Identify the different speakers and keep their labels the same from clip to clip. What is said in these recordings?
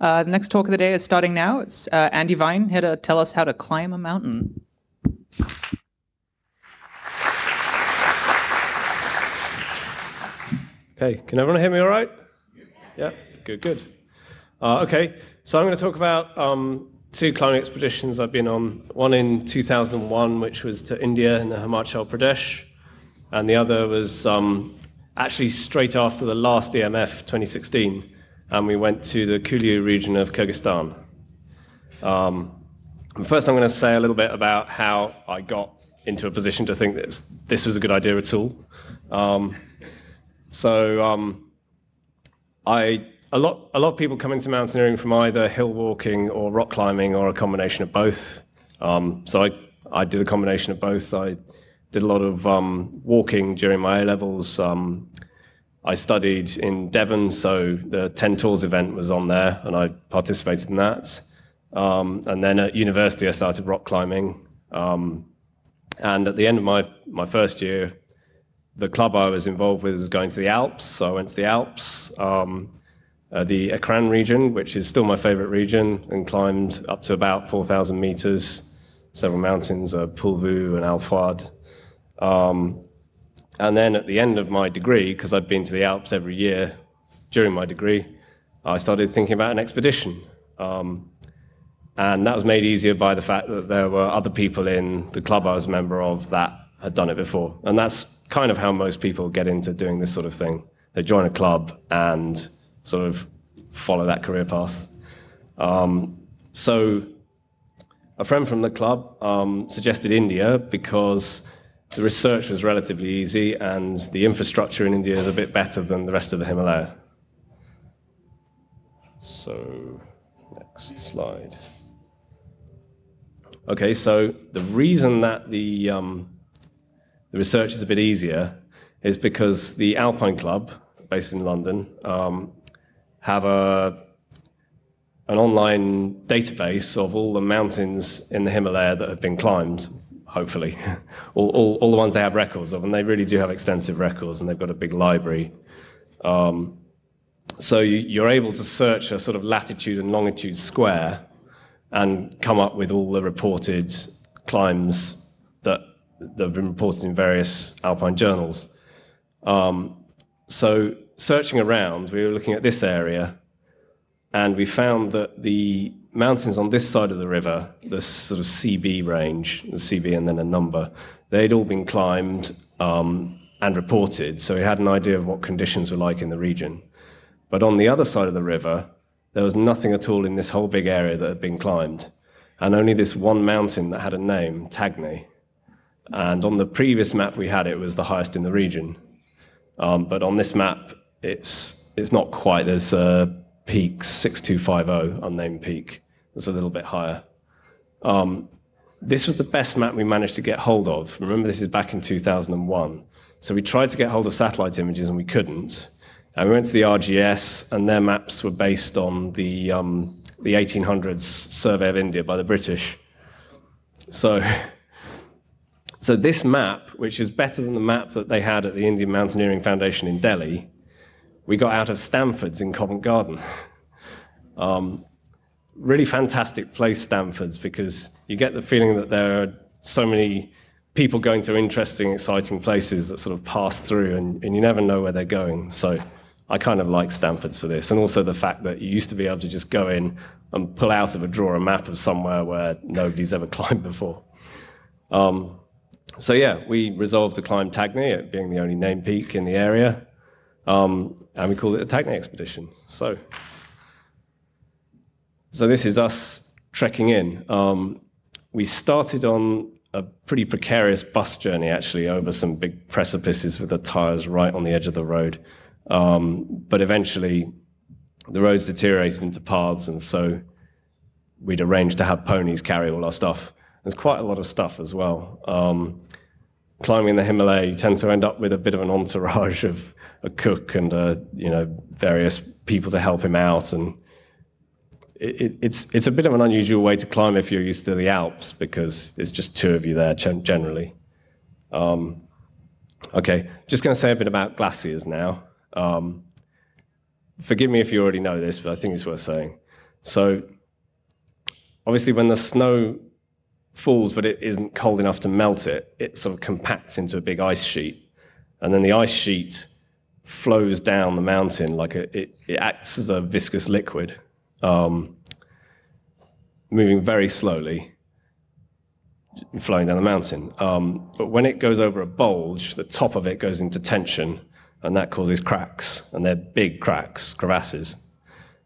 Speaker 1: Uh, the next talk of the day is starting now. It's uh, Andy Vine here to tell us how to climb a mountain.
Speaker 2: Okay, can everyone hear me all right? Yeah, good, good. Uh, okay, so I'm going to talk about um, two climbing expeditions I've been on. One in 2001, which was to India in the Himachal Pradesh, and the other was um, actually straight after the last EMF 2016, and we went to the Kulyu region of Kyrgyzstan. Um, first, I'm going to say a little bit about how I got into a position to think that this was a good idea at all. Um, so um, I a lot a lot of people come into mountaineering from either hill walking or rock climbing or a combination of both. Um, so I I did a combination of both. I did a lot of um, walking during my A levels. Um, I studied in Devon, so the 10 Tors event was on there, and I participated in that. Um, and then at university, I started rock climbing. Um, and at the end of my, my first year, the club I was involved with was going to the Alps, so I went to the Alps, um, uh, the Écrins region, which is still my favorite region, and climbed up to about 4,000 meters, several mountains, uh, Pelvoux and Ailefroide. Um, and then at the end of my degree, because I'd been to the Alps every year during my degree, I started thinking about an expedition. Um, and that was made easier by the fact that there were other people in the club I was a member of that had done it before. And that's kind of how most people get into doing this sort of thing. They join a club and sort of follow that career path. Um, so a friend from the club um, suggested India because the research was relatively easy and the infrastructure in India is a bit better than the rest of the Himalaya. So, next slide. Okay, so the reason that the, um, the research is a bit easier is because the Alpine Club, based in London, um, have a, an online database of all the mountains in the Himalaya that have been climbed hopefully, all, all, all, the ones they have records of, and they really do have extensive records, and they've got a big library. Um, so you, are able to search a sort of latitude and longitude square and come up with all the reported climbs that, that have been reported in various alpine journals. Um, so searching around, we were looking at this area, and we found that the mountains on this side of the river, the sort of CB range, the CB and then a number, they'd all been climbed um, and reported, so we had an idea of what conditions were like in the region. But on the other side of the river, there was nothing at all in this whole big area that had been climbed, and only this one mountain that had a name, Tagney. And on the previous map we had, it was the highest in the region. Um, but on this map, it's, it's not quite. There's a peak 6250, unnamed peak was a little bit higher. Um, this was the best map we managed to get hold of. Remember, this is back in 2001. So we tried to get hold of satellite images and we couldn't. And we went to the RGS, and their maps were based on the, um, the 1800s survey of India by the British. So, so this map, which is better than the map that they had at the Indian Mountaineering Foundation in Delhi, we got out of Stanford's in Covent Garden. Um, really fantastic place, Stanford's, because you get the feeling that there are so many people going to interesting, exciting places that sort of pass through, and, and you never know where they're going. So I kind of like Stanford's for this, and also the fact that you used to be able to just go in and pull out of a drawer a map of somewhere where nobody's ever climbed before. Um, so yeah, we resolved to climb Tagny, it being the only named peak in the area, um, and we called it the Tagny Expedition. So. So this is us trekking in. Um, we started on a pretty precarious bus journey, actually, over some big precipices with the tires right on the edge of the road. Um, but eventually, the roads deteriorated into paths, and so we'd arranged to have ponies carry all our stuff. There's quite a lot of stuff as well. Um, climbing the Himalaya, you tend to end up with a bit of an entourage of a cook and uh, you know various people to help him out, and it, it's, it's a bit of an unusual way to climb if you're used to the Alps because it's just two of you there generally. Um, okay, just going to say a bit about glaciers now. Um, forgive me if you already know this, but I think it's worth saying. So obviously when the snow falls but it isn't cold enough to melt it, it sort of compacts into a big ice sheet. And then the ice sheet flows down the mountain like a, it, it acts as a viscous liquid, um, moving very slowly, flowing down the mountain. Um, but when it goes over a bulge, the top of it goes into tension, and that causes cracks, and they're big cracks, crevasses.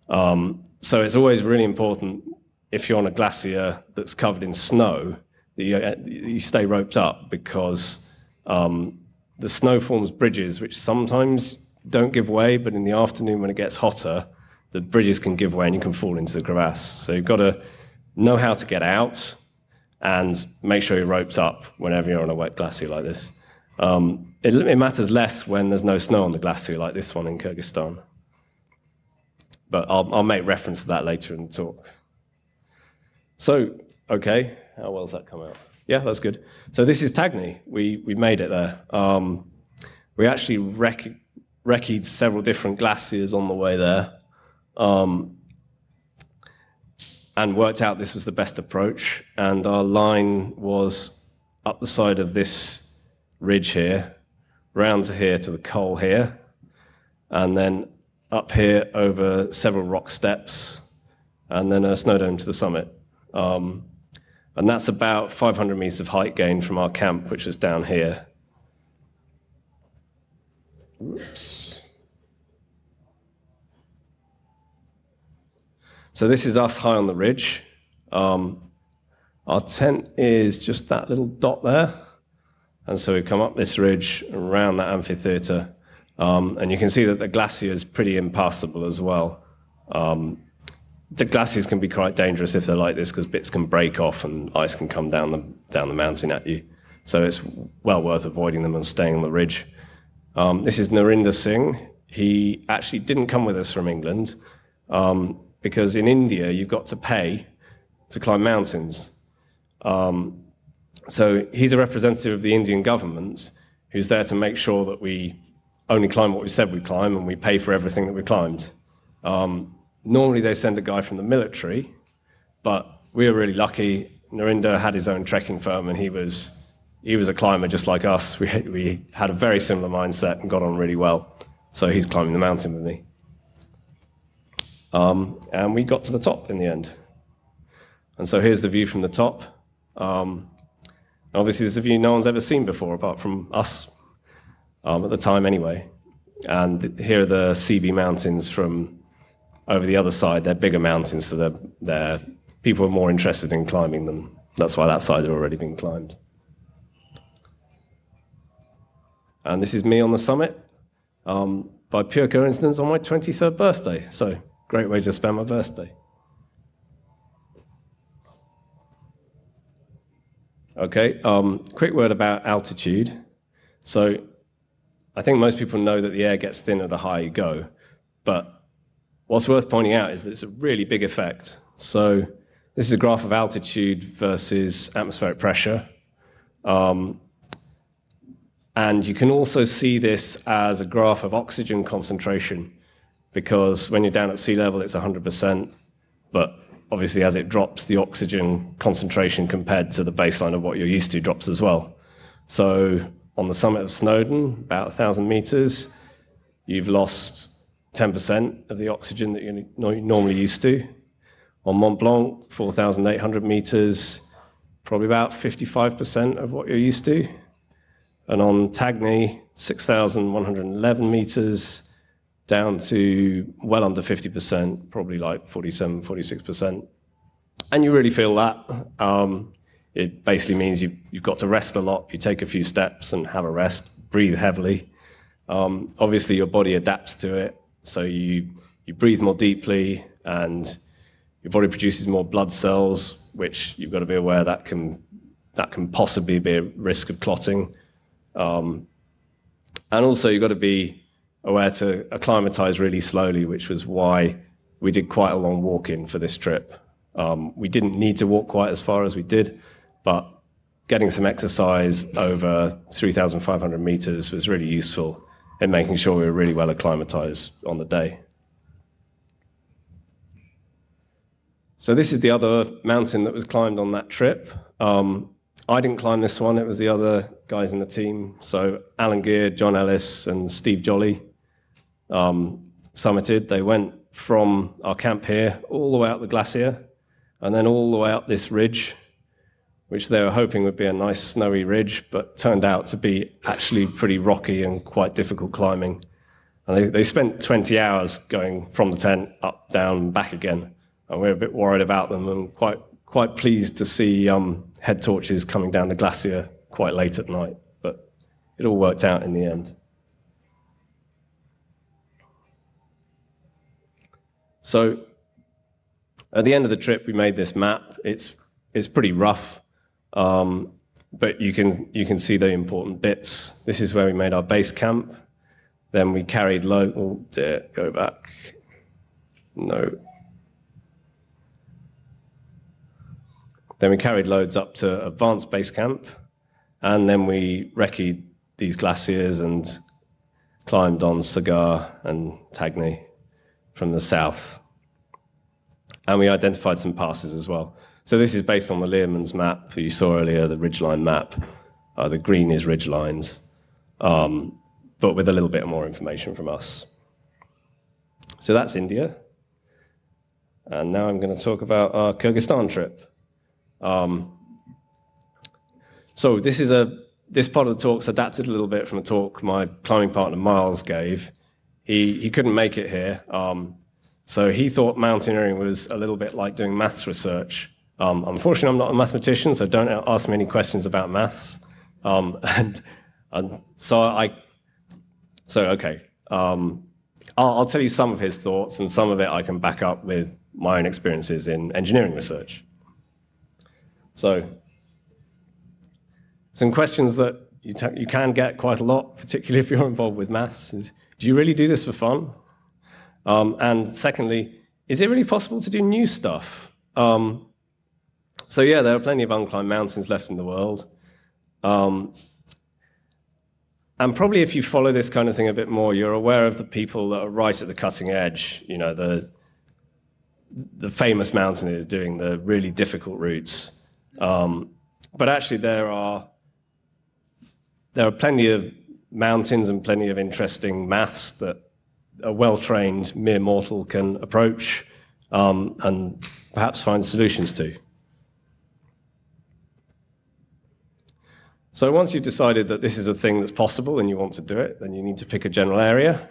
Speaker 2: Um, so it's always really important if you're on a glacier that's covered in snow that you, uh, you stay roped up because um, the snow forms bridges which sometimes don't give way, but in the afternoon when it gets hotter, the bridges can give way and you can fall into the crevasse. So you've got to know how to get out and make sure you're roped up whenever you're on a wet glacier like this. Um, it, it, matters less when there's no snow on the glacier like this one in Kyrgyzstan. But I'll, I'll make reference to that later in the talk. So, okay, how well does that come out? Yeah, that's good. So this is Tagny. We, we made it there. Um, we actually rec recceed several different glaciers on the way there um, and worked out this was the best approach. And our line was up the side of this ridge here, round to here to the col here, and then up here over several rock steps, and then a snow dome to the summit. Um, and that's about 500 meters of height gain from our camp, which is down here. Oops. So this is us high on the ridge. Um, our tent is just that little dot there. And so we've come up this ridge around that amphitheater. Um, and you can see that the glacier is pretty impassable as well. Um, the glaciers can be quite dangerous if they're like this because bits can break off and ice can come down the, down the mountain at you. So it's well worth avoiding them and staying on the ridge. Um, this is Narinder Singh. He actually didn't come with us from England um, because in India you've got to pay to climb mountains. Um, so he's a representative of the Indian government who's there to make sure that we only climb what we said we'd climb and we pay for everything that we climbed. Um, Normally they send a guy from the military, but we were really lucky. Narinder had his own trekking firm and he was, he was a climber just like us. We, we had a very similar mindset and got on really well. So he's climbing the mountain with me. Um, and we got to the top in the end. And so here's the view from the top. Um, obviously, this is a view no one's ever seen before, apart from us, um, at the time anyway. And here are the CB Mountains from over the other side, they're bigger mountains, so they're, they're, people are more interested in climbing them. That's why that side had already been climbed. And this is me on the summit, um, by pure coincidence, on my 23rd birthday. So, great way to spend my birthday. Okay, um, quick word about altitude. So, I think most people know that the air gets thinner the higher you go, but What's worth pointing out is that it's a really big effect. So this is a graph of altitude versus atmospheric pressure. Um, and you can also see this as a graph of oxygen concentration, because when you're down at sea level, it's 100%, but obviously as it drops, the oxygen concentration compared to the baseline of what you're used to drops as well. So on the summit of Snowdon, about 1,000 meters, you've lost 10% of the oxygen that you're normally used to. On Mont Blanc, 4,800 meters, probably about 55% of what you're used to. And on Tagny, 6,111 meters, down to well under 50%, probably like 47, 46%. And you really feel that. Um, it basically means you, you've got to rest a lot. You take a few steps and have a rest, breathe heavily. Um, obviously, your body adapts to it. So you, you breathe more deeply and your body produces more blood cells, which you've got to be aware that can, that can possibly be a risk of clotting. Um, and also you've got to be aware to acclimatize really slowly, which was why we did quite a long walk in for this trip. Um, we didn't need to walk quite as far as we did, but getting some exercise over 3,500 meters was really useful in making sure we were really well acclimatized on the day. So this is the other mountain that was climbed on that trip. Um, I didn't climb this one, it was the other guys in the team. So Alan Gear, John Ellis, and Steve Jolly um, summited. They went from our camp here all the way up the glacier and then all the way up this ridge, which they were hoping would be a nice snowy ridge, but turned out to be actually pretty rocky and quite difficult climbing. And they, they spent 20 hours going from the tent up, down, back again. And we are a bit worried about them and quite, quite pleased to see um, head torches coming down the glacier quite late at night. But it all worked out in the end. So at the end of the trip, we made this map. It's, it's pretty rough, um, but you can, you can see the important bits. This is where we made our base camp. Then we carried load, oh dear, go back. No. Then we carried loads up to advanced base camp, and then we recce'd these glaciers and climbed on Sagar and Tagny from the south. And we identified some passes as well. So this is based on the Learmon's map that you saw earlier, the ridgeline map. Uh, the green is ridgelines, um, but with a little bit more information from us. So that's India. And now I'm going to talk about our Kyrgyzstan trip. Um, so this is a this part of the talk's adapted a little bit from a talk my climbing partner Miles gave. He he couldn't make it here, um, so he thought mountaineering was a little bit like doing maths research. Um, unfortunately, I'm not a mathematician, so don't ask me any questions about maths. Um, and, and, so I so okay. Um, I'll, I'll tell you some of his thoughts, and some of it I can back up with my own experiences in engineering research. So some questions that you, you can get quite a lot, particularly if you're involved with maths, is do you really do this for fun? Um, and secondly, is it really possible to do new stuff? Um, so yeah, there are plenty of unclimbed mountains left in the world. Um, and probably if you follow this kind of thing a bit more, you're aware of the people that are right at the cutting edge. You know, the, the famous mountaineers doing the really difficult routes. Um, but actually, there are there are plenty of mountains and plenty of interesting maths that a well-trained mere mortal can approach um, and perhaps find solutions to. So once you've decided that this is a thing that's possible and you want to do it, then you need to pick a general area.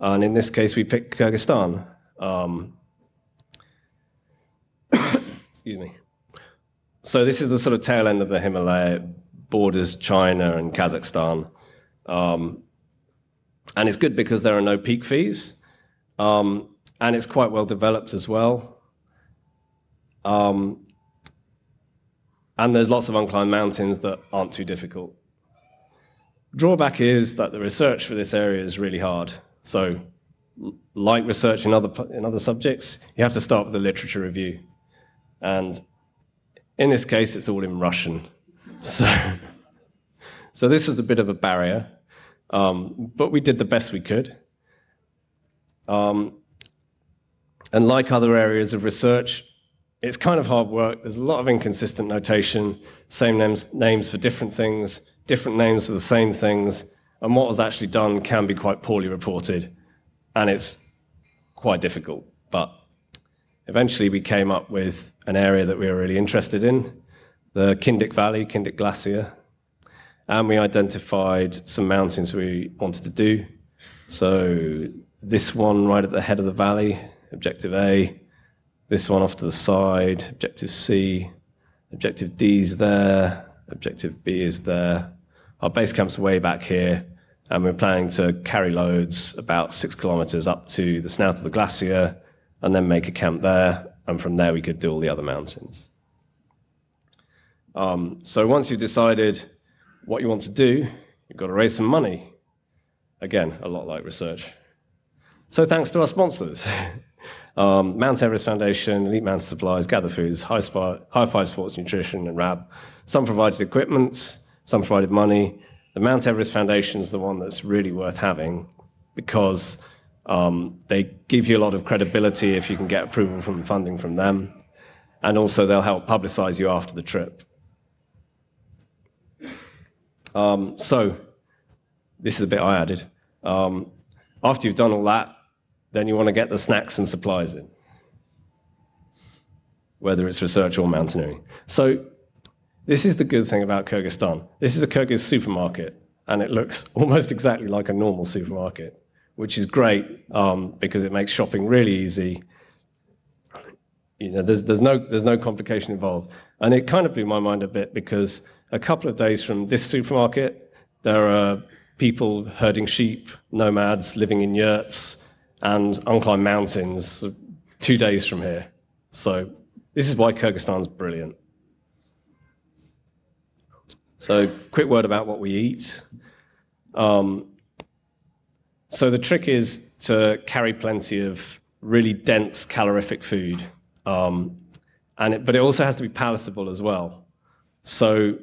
Speaker 2: And in this case, we picked Kyrgyzstan. Um, excuse me. So this is the sort of tail end of the Himalaya, borders China and Kazakhstan. Um, and it's good because there are no peak fees. Um, and it's quite well developed as well. Um, and there's lots of unclimbed mountains that aren't too difficult. Drawback is that the research for this area is really hard. So like research in other, in other subjects, you have to start with a literature review. And in this case, it's all in Russian. So, so this was a bit of a barrier, um, but we did the best we could. Um, and like other areas of research, it's kind of hard work. There's a lot of inconsistent notation, same names, names for different things, different names for the same things, and what was actually done can be quite poorly reported, and it's quite difficult. But eventually we came up with an area that we were really interested in, the Kindik Valley, Kindik Glacier, and we identified some mountains we wanted to do. So this one right at the head of the valley, objective A, this one off to the side, objective C, objective D is there, objective B is there. Our base camp's way back here, and we're planning to carry loads about six kilometers up to the snout of the glacier, and then make a camp there, and from there we could do all the other mountains. Um, so once you've decided what you want to do, you've got to raise some money. Again, a lot like research. So thanks to our sponsors. um, Mount Everest Foundation, Elite Mountain Supplies, Gather Foods, High, High Five Sports Nutrition, and RAB. Some provided equipment, some provided money. The Mount Everest Foundation is the one that's really worth having because um, they give you a lot of credibility if you can get approval from funding from them. and also they'll help publicize you after the trip. Um, so, this is a bit I added. Um, after you've done all that, then you want to get the snacks and supplies in, whether it's research or mountaineering. So, this is the good thing about Kyrgyzstan. This is a Kyrgyz supermarket, and it looks almost exactly like a normal supermarket, which is great um, because it makes shopping really easy. You know, there's, there's, no, there's no complication involved. And it kind of blew my mind a bit because a couple of days from this supermarket, there are people herding sheep, nomads living in yurts, and unclimbed mountains two days from here. So this is why Kyrgyzstan's brilliant. So quick word about what we eat. Um, so the trick is to carry plenty of really dense calorific food, um, and it, but it also has to be palatable as well. So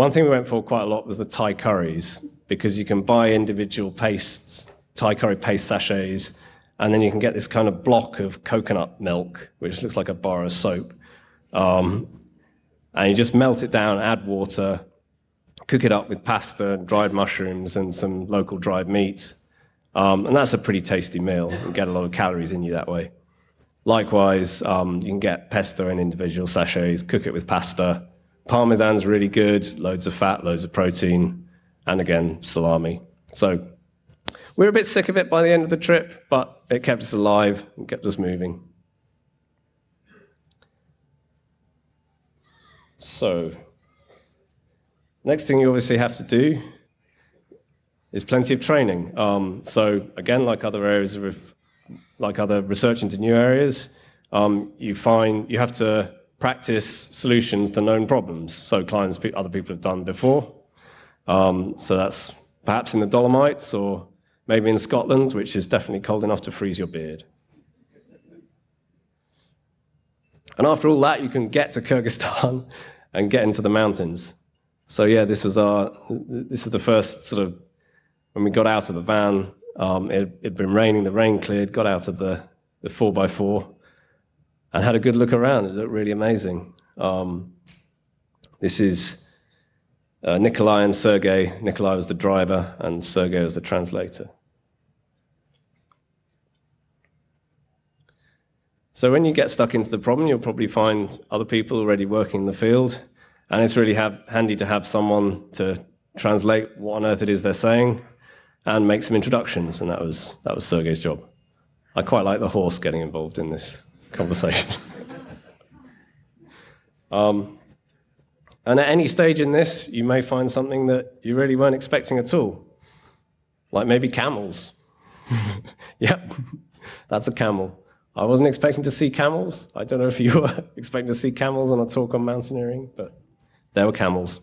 Speaker 2: one thing we went for quite a lot was the Thai curries, because you can buy individual pastes, Thai curry paste sachets, and then you can get this kind of block of coconut milk, which looks like a bar of soap. Um, and you just melt it down, add water, cook it up with pasta, dried mushrooms, and some local dried meat. Um, and that's a pretty tasty meal. You get a lot of calories in you that way. Likewise, um, you can get pesto in individual sachets, cook it with pasta, Parmesan's really good, loads of fat, loads of protein, and again, salami. So we were a bit sick of it by the end of the trip, but it kept us alive and kept us moving. So, next thing you obviously have to do is plenty of training. Um, so again, like other areas of, like other research into new areas, um, you find you have to practice solutions to known problems. So clients other people have done before. Um, so that's perhaps in the Dolomites or maybe in Scotland, which is definitely cold enough to freeze your beard. And after all that, you can get to Kyrgyzstan and get into the mountains. So yeah, this was our this was the first sort of when we got out of the van. Um, it had been raining. The rain cleared. Got out of the the four by four and had a good look around. It looked really amazing. Um, this is uh, Nikolai and Sergey. Nikolai was the driver, and Sergey was the translator. So when you get stuck into the problem, you'll probably find other people already working in the field, and it's really have, handy to have someone to translate what on earth it is they're saying and make some introductions, and that was, that was Sergey's job. I quite like the horse getting involved in this conversation. um, and at any stage in this, you may find something that you really weren't expecting at all, like maybe camels. yep, that's a camel. I wasn't expecting to see camels. I don't know if you were expecting to see camels on a talk on mountaineering, but there were camels.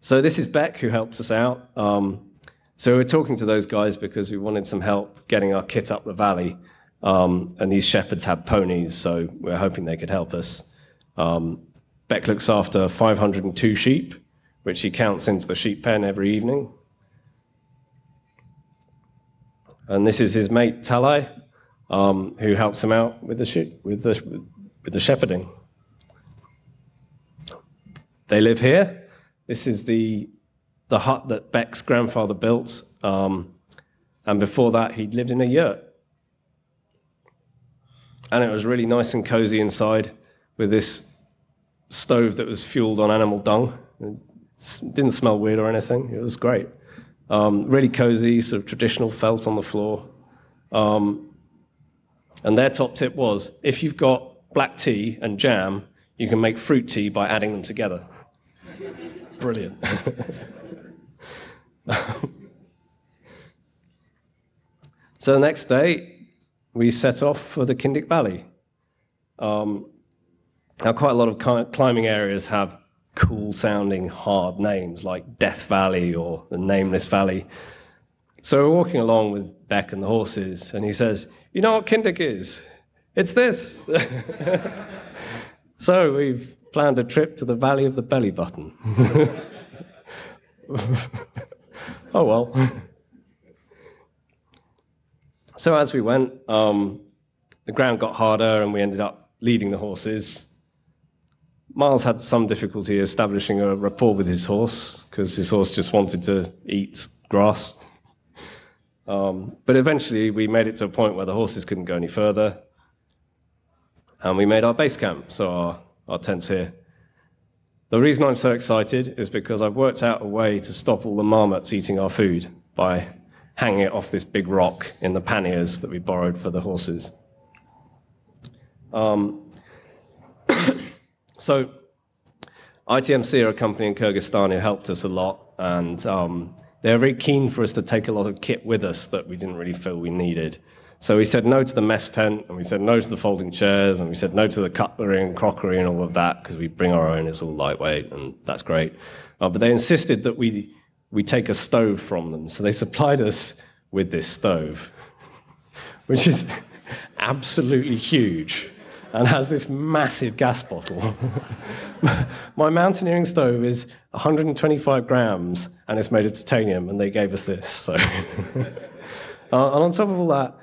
Speaker 2: So this is Beck, who helped us out. Um, so we were talking to those guys because we wanted some help getting our kit up the valley. Um, and these shepherds had ponies, so we are hoping they could help us. Um, Beck looks after 502 sheep, which he counts into the sheep pen every evening. And this is his mate Talai, um, who helps him out with the, sheep, with, the, with the shepherding. They live here. This is the, the hut that Beck's grandfather built. Um, and before that, he'd lived in a yurt and it was really nice and cozy inside with this stove that was fueled on animal dung. It didn't smell weird or anything. It was great. Um, really cozy, sort of traditional felt on the floor. Um, and their top tip was if you've got black tea and jam, you can make fruit tea by adding them together. Brilliant. so the next day, we set off for the Kindik Valley. Um, now, quite a lot of climbing areas have cool sounding hard names like Death Valley or the Nameless Valley. So we're walking along with Beck and the horses, and he says, You know what Kindik is? It's this. so we've planned a trip to the Valley of the Belly Button. oh well. So as we went, um, the ground got harder and we ended up leading the horses. Miles had some difficulty establishing a rapport with his horse because his horse just wanted to eat grass. Um, but eventually, we made it to a point where the horses couldn't go any further, and we made our base camp, so our, our tent's here. The reason I'm so excited is because I've worked out a way to stop all the marmots eating our food by hanging it off this big rock in the panniers that we borrowed for the horses. Um, so, ITMC are a company in Kyrgyzstan who helped us a lot, and um, they were very keen for us to take a lot of kit with us that we didn't really feel we needed. So we said no to the mess tent, and we said no to the folding chairs, and we said no to the cutlery and crockery and all of that because we bring our own. It's all lightweight, and that's great. Uh, but they insisted that we we take a stove from them, so they supplied us with this stove, which is absolutely huge and has this massive gas bottle. My mountaineering stove is 125 grams and it's made of titanium, and they gave us this. So, uh, and on top of all that,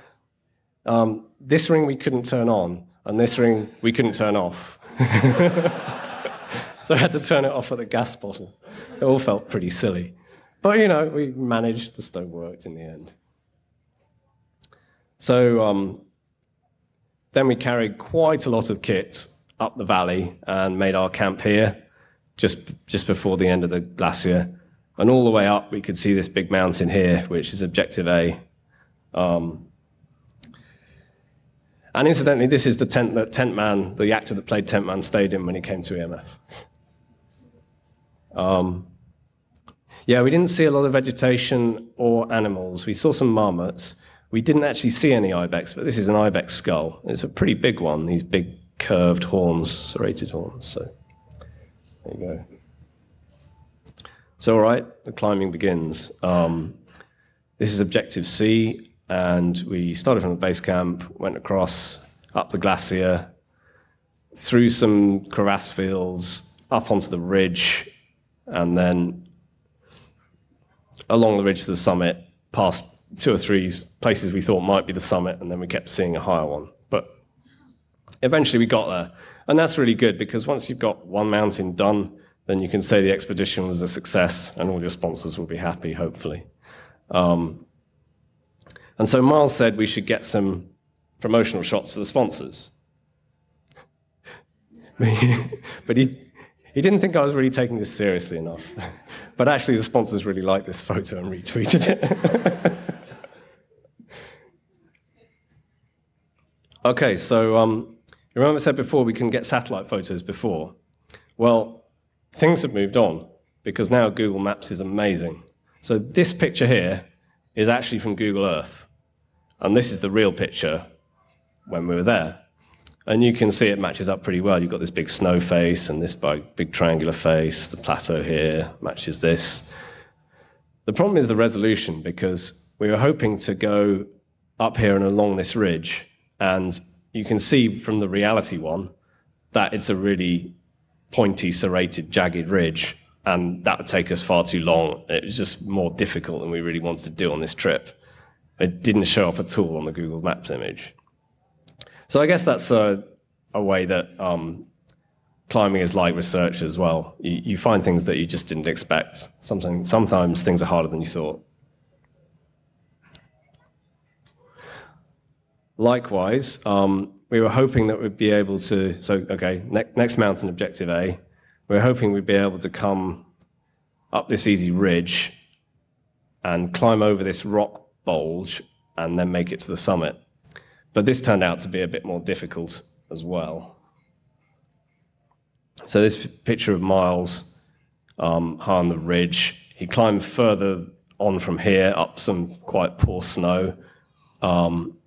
Speaker 2: um, this ring we couldn't turn on, and this ring we couldn't turn off. so I had to turn it off at the gas bottle. It all felt pretty silly. But you know, we managed, the stove worked in the end. So um, then we carried quite a lot of kit up the valley and made our camp here, just, just before the end of the glacier. And all the way up, we could see this big mountain here, which is Objective A. Um, and incidentally, this is the tent that Tent Man, the actor that played Tent Man, stayed in when he came to EMF. Um, yeah, we didn't see a lot of vegetation or animals. We saw some marmots, we didn't actually see any ibex, but this is an ibex skull. It's a pretty big one, these big curved horns, serrated horns. So there you go. So, all right, the climbing begins. Um, this is Objective C, and we started from the base camp, went across, up the glacier, through some crevasse fields, up onto the ridge, and then along the ridge to the summit, past two or three places we thought might be the summit, and then we kept seeing a higher one. But eventually we got there. And that's really good because once you've got one mountain done, then you can say the expedition was a success and all your sponsors will be happy, hopefully. Um, and so Miles said we should get some promotional shots for the sponsors. but he, he didn't think I was really taking this seriously enough. but actually, the sponsors really liked this photo and retweeted it. Okay, so um, you remember I said before we couldn't get satellite photos before? Well, things have moved on because now Google Maps is amazing. So this picture here is actually from Google Earth. And this is the real picture when we were there. And you can see it matches up pretty well. You've got this big snow face and this big, triangular face. The plateau here matches this. The problem is the resolution because we were hoping to go up here and along this ridge and you can see from the reality one that it's a really pointy, serrated, jagged ridge. And that would take us far too long. It was just more difficult than we really wanted to do on this trip. It didn't show up at all on the Google Maps image. So I guess that's a, a way that um, climbing is like research as well. You, you, find things that you just didn't expect. Sometimes, sometimes things are harder than you thought. Likewise, um, we were hoping that we'd be able to, so, okay, ne next mountain, objective A, we are hoping we'd be able to come up this easy ridge and climb over this rock bulge and then make it to the summit. But this turned out to be a bit more difficult as well. So this picture of Miles um, high on the ridge, he climbed further on from here up some quite poor snow. Um,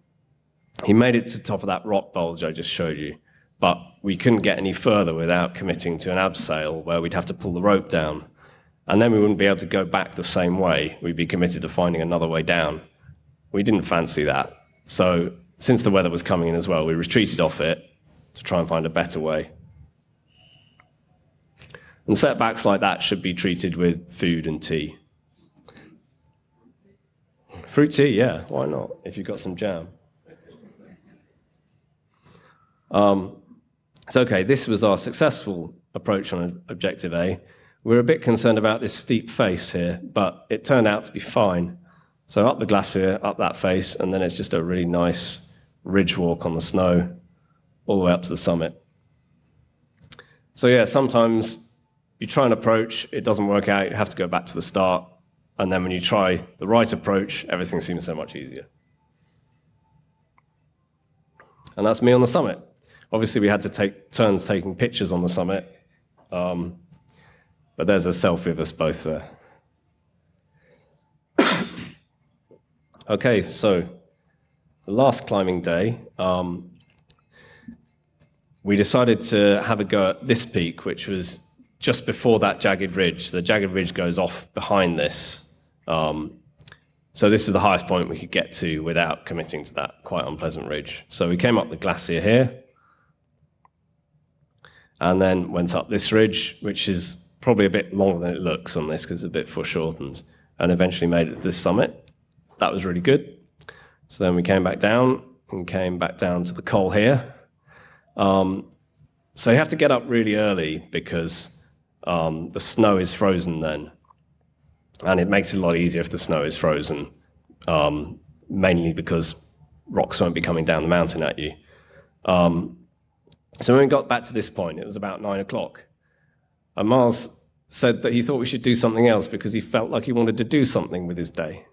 Speaker 2: he made it to the top of that rock bulge I just showed you, but we couldn't get any further without committing to an abseil where we'd have to pull the rope down. And then we wouldn't be able to go back the same way. We'd be committed to finding another way down. We didn't fancy that. So since the weather was coming in as well, we retreated off it to try and find a better way. And setbacks like that should be treated with food and tea. Fruit tea, yeah, why not, if you've got some jam. Um, so, okay, this was our successful approach on Objective A. We are a bit concerned about this steep face here, but it turned out to be fine. So up the glacier, up that face, and then it's just a really nice ridge walk on the snow all the way up to the summit. So yeah, sometimes you try an approach, it doesn't work out, you have to go back to the start, and then when you try the right approach, everything seems so much easier. And that's me on the summit. Obviously, we had to take turns taking pictures on the summit, um, but there's a selfie of us both there. okay, so the last climbing day, um, we decided to have a go at this peak, which was just before that jagged ridge. The jagged ridge goes off behind this. Um, so this was the highest point we could get to without committing to that quite unpleasant ridge. So we came up the glacier here, and then went up this ridge, which is probably a bit longer than it looks on this because it's a bit foreshortened, and eventually made it to this summit. That was really good. So then we came back down and came back down to the col here. Um, so you have to get up really early because um, the snow is frozen then. And it makes it a lot easier if the snow is frozen, um, mainly because rocks won't be coming down the mountain at you. Um, so when we got back to this point, it was about nine o'clock. And Miles said that he thought we should do something else because he felt like he wanted to do something with his day.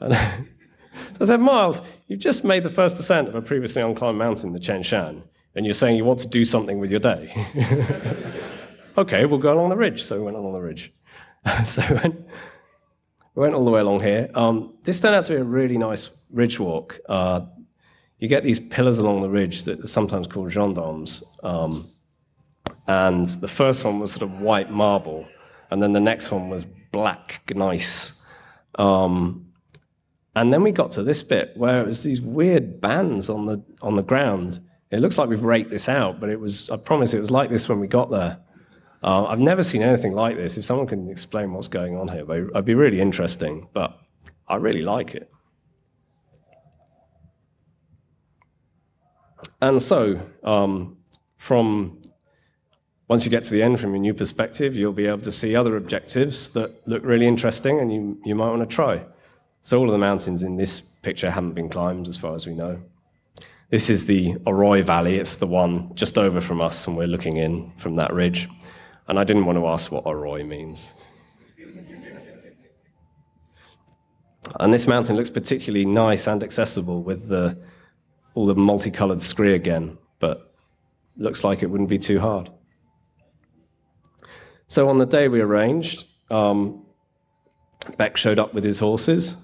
Speaker 2: And so I said, Miles, you've just made the first ascent of a previously unclimbed mountain, the Chen Shan, and you're saying you want to do something with your day. okay, we'll go along the ridge. So we went along the ridge. so we went, we went all the way along here. Um, this turned out to be a really nice ridge walk. Uh, you get these pillars along the ridge that are sometimes called gendarmes. Um, and the first one was sort of white marble, and then the next one was black gneiss. Um, and then we got to this bit where it was these weird bands on the on the ground. It looks like we've raked this out, but it was I promise it was like this when we got there. Uh, I've never seen anything like this. If someone can explain what's going on here, it'd be really interesting, but I really like it. And so, um, from once you get to the end from your new perspective, you'll be able to see other objectives that look really interesting and you, you might want to try. So all of the mountains in this picture haven't been climbed as far as we know. This is the Oroy Valley. It's the one just over from us, and we're looking in from that ridge. And I didn't want to ask what Oroy means. and this mountain looks particularly nice and accessible with the, all the multicolored scree again, but looks like it wouldn't be too hard. So on the day we arranged, um, Beck showed up with his horses,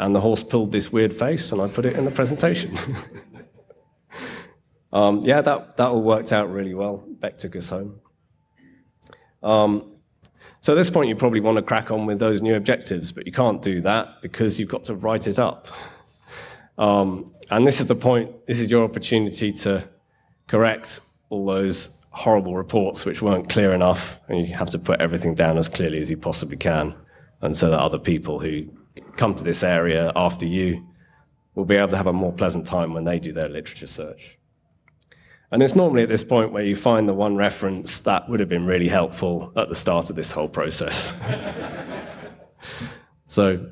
Speaker 2: and the horse pulled this weird face, and I put it in the presentation. um, yeah, that, that all worked out really well. Beck took us home. Um, so at this point, you probably want to crack on with those new objectives, but you can't do that because you've got to write it up. Um, and this is the point, this is your opportunity to correct all those horrible reports which weren't clear enough, and you have to put everything down as clearly as you possibly can, and so that other people who come to this area after you will be able to have a more pleasant time when they do their literature search. And it's normally at this point where you find the one reference that would have been really helpful at the start of this whole process. so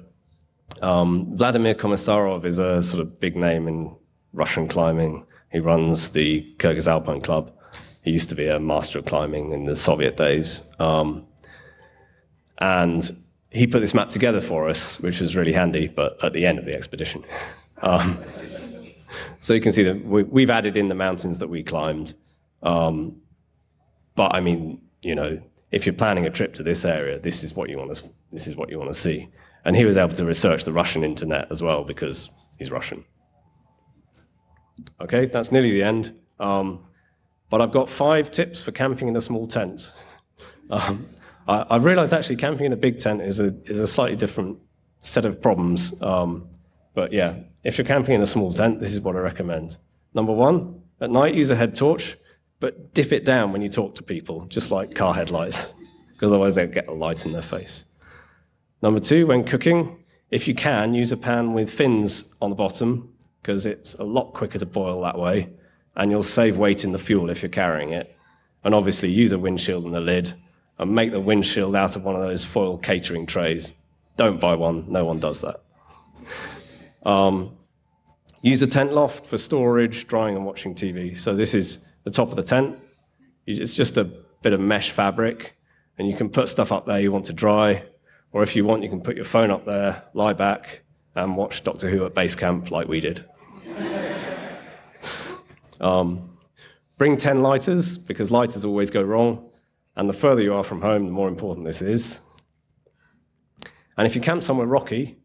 Speaker 2: um, Vladimir Komissarov is a sort of big name in Russian climbing. He runs the Kyrgyz Alpine Club. He used to be a master of climbing in the Soviet days. Um, and he put this map together for us, which was really handy, but at the end of the expedition. Um, so you can see that we, have added in the mountains that we climbed. Um, but I mean, you know, if you're planning a trip to this area, this is what you want to this is what you want to see. And he was able to research the Russian internet as well because he's Russian. Okay, that's nearly the end. Um, but I've got five tips for camping in a small tent. Um, I, have realized actually camping in a big tent is a, is a slightly different set of problems. Um, but yeah, if you're camping in a small tent, this is what I recommend. Number one, at night use a head torch, but dip it down when you talk to people, just like car headlights, because otherwise they'll get a light in their face. Number two, when cooking, if you can, use a pan with fins on the bottom, because it's a lot quicker to boil that way. and you'll save weight in the fuel if you're carrying it. And obviously, use a windshield and a lid, and make the windshield out of one of those foil catering trays. Don't buy one, no one does that. Um, use a tent loft for storage, drying, and watching TV. So, this is the top of the tent. It's just a bit of mesh fabric, and you can put stuff up there you want to dry, or if you want, you can put your phone up there, lie back, and watch Doctor Who at base camp like we did. um, bring 10 lighters, because lighters always go wrong, and the further you are from home, the more important this is. And if you camp somewhere rocky,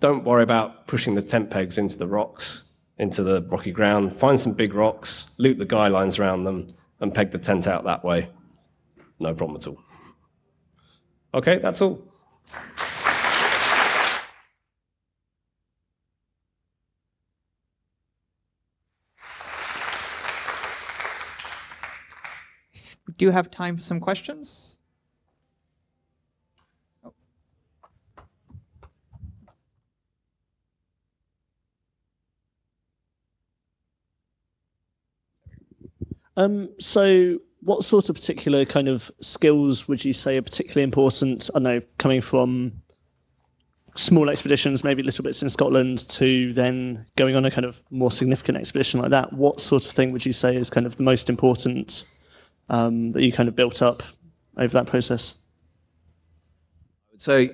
Speaker 2: don't worry about pushing the tent pegs into the rocks, into the rocky ground. Find some big rocks, loop the guy lines around them, and peg the tent out that way. No problem at all. Okay, that's all.
Speaker 1: Do you have time for some questions.
Speaker 3: Um, so, what sort of particular kind of skills would you say are particularly important? I know coming from small expeditions, maybe little bits in Scotland, to then going on a kind of more significant expedition like that. What sort of thing would you say is kind of the most important um, that you kind of built up over that process?
Speaker 2: I would say,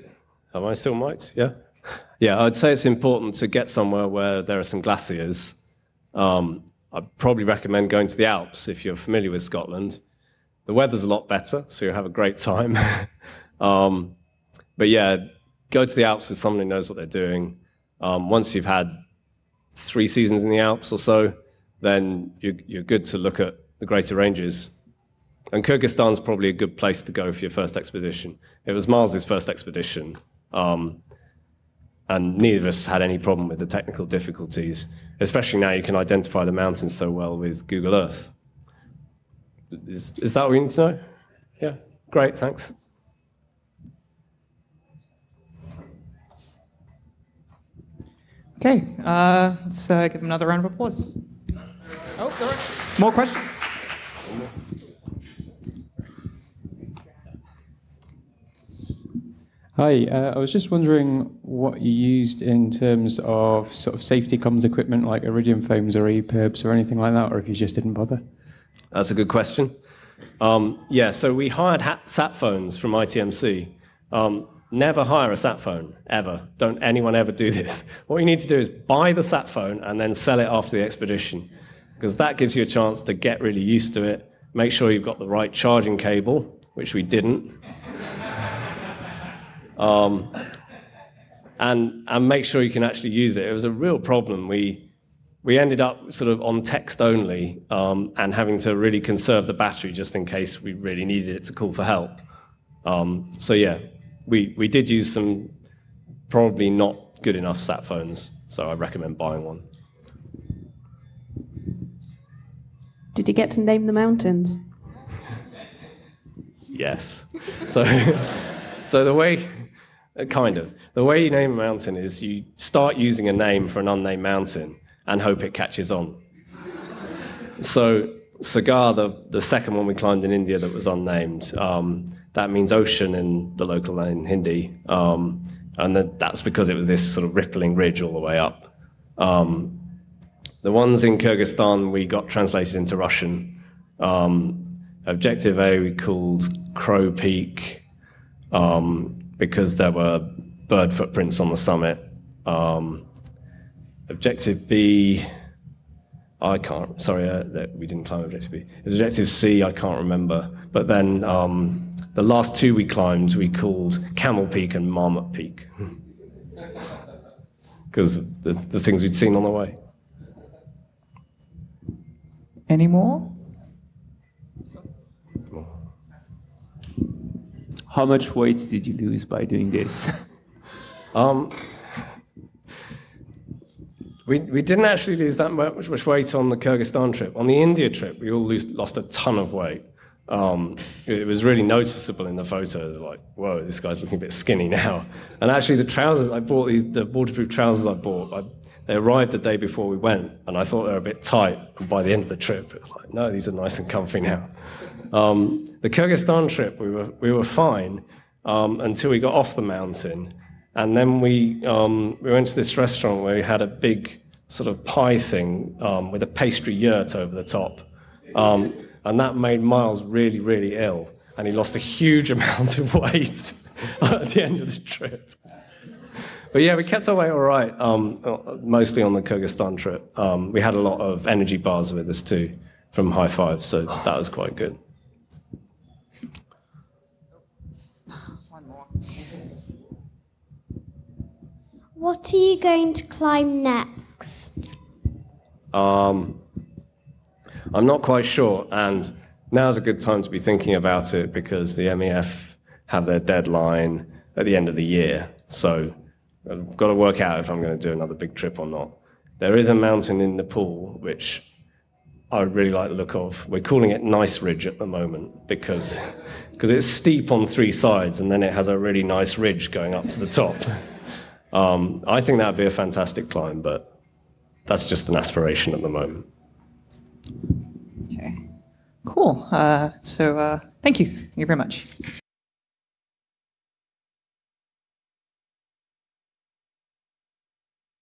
Speaker 2: am I still mic'd? Yeah? Yeah, I'd say it's important to get somewhere where there are some glaciers. Um, I'd probably recommend going to the Alps if you're familiar with Scotland. The weather's a lot better, so you'll have a great time. um, but yeah, go to the Alps with someone who knows what they're doing. Um, once you've had three seasons in the Alps or so, then you're, you're good to look at the greater ranges. And Kyrgyzstan's probably a good place to go for your first expedition. It was Miles's first expedition, um, and neither of us had any problem with the technical difficulties, especially now you can identify the mountains so well with Google Earth. Is, is that what you need to know? Yeah, great, thanks.
Speaker 1: Okay, uh, let's uh, give another round of applause. Oh, there are more questions.
Speaker 4: Hi, uh, I was just wondering what you used in terms of sort of safety comms equipment like Iridium phones or EPIRBs or anything like that, or if you just didn't bother.
Speaker 2: That's a good question. Um, yeah, so we hired sat phones from ITMC. Um, never hire a sat phone, ever. Don't anyone ever do this. What you need to do is buy the sat phone and then sell it after the expedition, because that gives you a chance to get really used to it, make sure you've got the right charging cable, which we didn't. Um, and, and make sure you can actually use it. It was a real problem. We, we ended up sort of on text only um, and having to really conserve the battery just in case we really needed it to call for help. Um, so yeah, we, we did use some probably not good enough sat phones, so I recommend buying one.
Speaker 5: Did you get to name the mountains?
Speaker 2: yes. So, so the way kind of. The way you name a mountain is you start using a name for an unnamed mountain and hope it catches on. so, Sagar, the, the second one we climbed in India that was unnamed, um, that means ocean in the local in Hindi. Um, and that's because it was this sort of rippling ridge all the way up. Um, the ones in Kyrgyzstan we got translated into Russian. Um, objective A we called Crow Peak. Um, because there were bird footprints on the summit. Um, objective B, I can't, sorry, uh, we didn't climb Objective B. It was Objective C, I can't remember. But then um, the last two we climbed, we called Camel Peak and Marmot Peak. Because the, the things we'd seen on the way.
Speaker 1: Any more?
Speaker 6: How much weight did you lose by doing this?
Speaker 2: um, we, we didn't actually lose that much, weight on the Kyrgyzstan trip. On the India trip, we all lose, lost a ton of weight. Um, it was really noticeable in the photos, like, whoa, this guy's looking a bit skinny now. And actually, the trousers I bought, these, the waterproof trousers I bought, I, they arrived the day before we went, and I thought they were a bit tight. And by the end of the trip, it was like, no, these are nice and comfy now. Um, the Kyrgyzstan trip, we were, we were fine um, until we got off the mountain. And then we, um, we went to this restaurant where we had a big sort of pie thing um, with a pastry yurt over the top. Um, and that made Miles really, really ill. And he lost a huge amount of weight at the end of the trip. But yeah, we kept our way all right, um, mostly on the Kyrgyzstan trip. We had a lot of energy bars with us too from High Five, so that was quite good.
Speaker 7: What are you going to climb next?
Speaker 2: Um, I'm not quite sure, and now's a good time to be thinking about it because the MEF have their deadline at the end of the year. So I've got to work out if I'm going to do another big trip or not. There is a mountain in Nepal which I really like the look of. We're calling it Nice Ridge at the moment because because it's steep on three sides and then it has a really nice ridge going up to the top. Um, I think that would be a fantastic climb, but that's just an aspiration at the moment.
Speaker 1: Okay. Cool. Uh, so uh, thank you. Thank you very much.